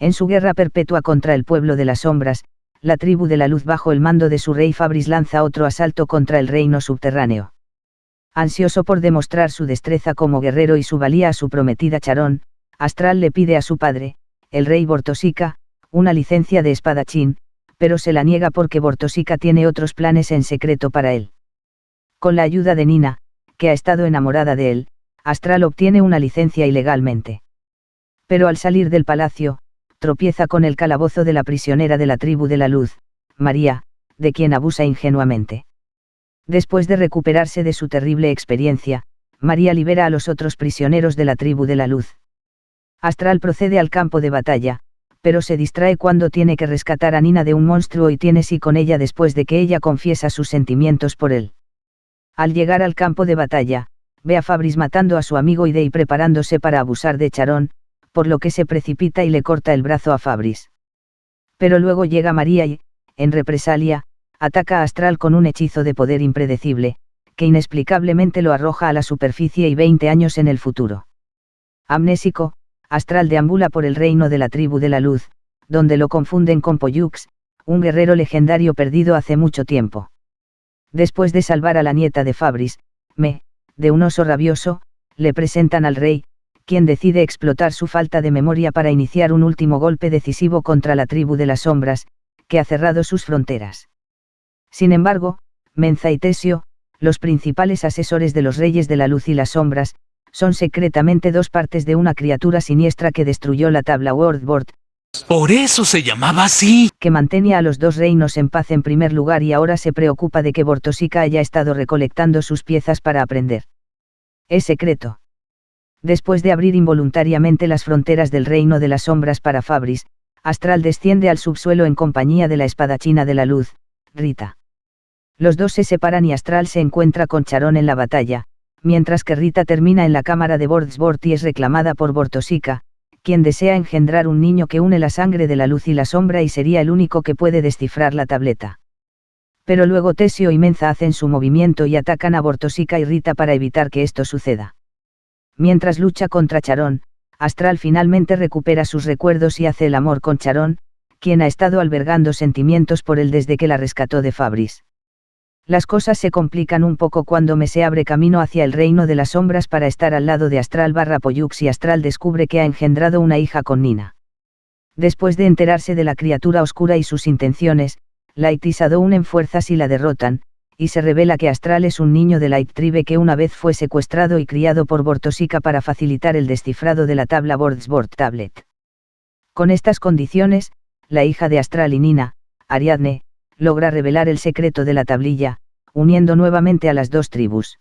En su guerra perpetua contra el pueblo de las sombras, la tribu de la luz bajo el mando de su rey Fabris lanza otro asalto contra el reino subterráneo. Ansioso por demostrar su destreza como guerrero y su valía a su prometida Charón, Astral le pide a su padre, el rey Bortosica, una licencia de espadachín, pero se la niega porque Bortosica tiene otros planes en secreto para él. Con la ayuda de Nina, que ha estado enamorada de él, Astral obtiene una licencia ilegalmente. Pero al salir del palacio, tropieza con el calabozo de la prisionera de la tribu de la luz, María, de quien abusa ingenuamente. Después de recuperarse de su terrible experiencia, María libera a los otros prisioneros de la tribu de la luz. Astral procede al campo de batalla, pero se distrae cuando tiene que rescatar a Nina de un monstruo y tiene sí con ella después de que ella confiesa sus sentimientos por él. Al llegar al campo de batalla, ve a Fabris matando a su amigo y preparándose para abusar de Charón, por lo que se precipita y le corta el brazo a Fabris. Pero luego llega María y, en represalia, ataca a Astral con un hechizo de poder impredecible, que inexplicablemente lo arroja a la superficie y 20 años en el futuro. Amnésico, Astral deambula por el reino de la tribu de la luz, donde lo confunden con Poyux, un guerrero legendario perdido hace mucho tiempo. Después de salvar a la nieta de Fabris, me, de un oso rabioso, le presentan al rey, quien decide explotar su falta de memoria para iniciar un último golpe decisivo contra la tribu de las sombras, que ha cerrado sus fronteras. Sin embargo, Menza y Tesio, los principales asesores de los reyes de la luz y las sombras, son secretamente dos partes de una criatura siniestra que destruyó la tabla Wordboard. Por eso se llamaba así. Que mantenía a los dos reinos en paz en primer lugar y ahora se preocupa de que Bortosica haya estado recolectando sus piezas para aprender. Es secreto. Después de abrir involuntariamente las fronteras del reino de las sombras para Fabris, Astral desciende al subsuelo en compañía de la espadachina de la luz, Rita. Los dos se separan y Astral se encuentra con Charón en la batalla, mientras que Rita termina en la cámara de Bordsbort y es reclamada por Bortosica, quien desea engendrar un niño que une la sangre de la luz y la sombra y sería el único que puede descifrar la tableta. Pero luego Tesio y Menza hacen su movimiento y atacan a Bortosica y Rita para evitar que esto suceda. Mientras lucha contra Charón, Astral finalmente recupera sus recuerdos y hace el amor con Charón, quien ha estado albergando sentimientos por él desde que la rescató de Fabris. Las cosas se complican un poco cuando me se abre camino hacia el reino de las sombras para estar al lado de Astral barra Poyux y Astral descubre que ha engendrado una hija con Nina. Después de enterarse de la criatura oscura y sus intenciones, Light y unen fuerzas y la derrotan, y se revela que Astral es un niño de Light Tribe que una vez fue secuestrado y criado por Bortosica para facilitar el descifrado de la tabla Bordsbord Tablet. Con estas condiciones, la hija de Astral y Nina, Ariadne, logra revelar el secreto de la tablilla, uniendo nuevamente a las dos tribus.